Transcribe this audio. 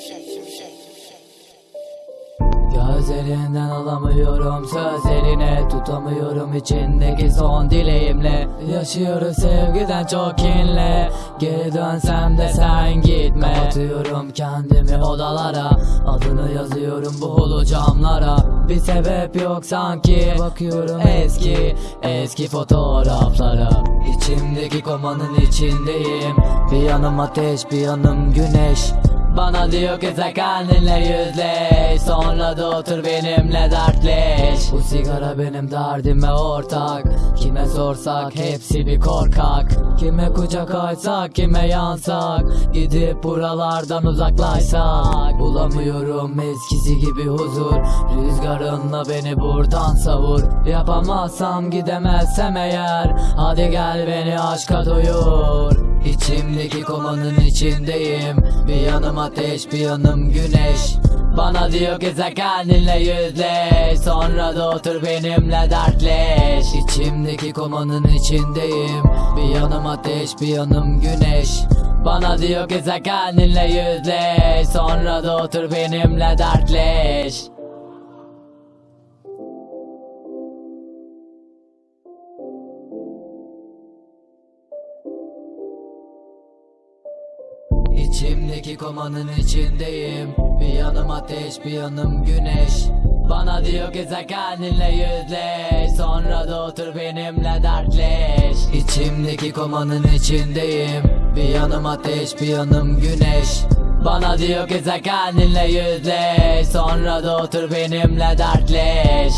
şimşek Gözlerinden alamıyorum söz Tutamıyorum. İçindeki son dileğimle Yaşıyoruz sevgiden çok kinle Geri dönsem de sen gitme. Kapatıyorum kendimi odalara. Adını yazıyorum bu hulu camlara. Bir sebep yok sanki. Bakıyorum eski eski fotoğraflara. İçimdeki komanın içindeyim. Bir yanım ateş bir yanım güneş bana diyor ki sen kendinle yüzleş. Sonra da otur benimle dertleş. Bu sigara benim derdime ortak. Kime sorsak hepsi bir korkak. Kime kucak açsak kime yansak. Gidip buralardan uzaklaşsak. Bulamıyorum eskisi gibi huzur. Rüzgarınla beni buradan savur. Yapamazsam gidemezsem eğer. Hadi gel beni aşka doyur İçimdeki komanın içindeyim. Bir yanım ateş bir yanım güneş. Bana diyor ki sen kendinle yüzleş. Sonra da otur benimle dertleş. İçimdeki komanın içindeyim. Bir yanım ateş bir yanım güneş. Bana diyor ki sen kendinle yüzleş. Sonra da otur benimle dertleş İçimdeki komanın içindeyim. Bir yanım ateş bir yanım güneş. Bana diyor ki sen kendinle yüzleş. Sonra da otur benimle dertleş. İçimdeki komanın içindeyim. Bir yanım ateş bir yanım güneş. Bana diyor ki sen kendinle yüzleş. Sonra da otur benimle dertleş